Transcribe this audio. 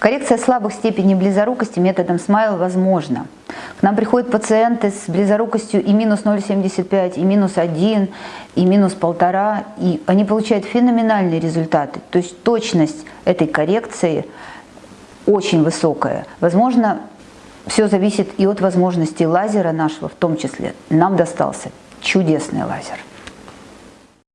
Коррекция слабых степеней близорукости методом смайл возможна. К нам приходят пациенты с близорукостью и минус 0,75, и минус 1, и минус 1,5, и они получают феноменальные результаты. То есть точность этой коррекции очень высокая. Возможно, все зависит и от возможностей лазера нашего в том числе. Нам достался чудесный лазер.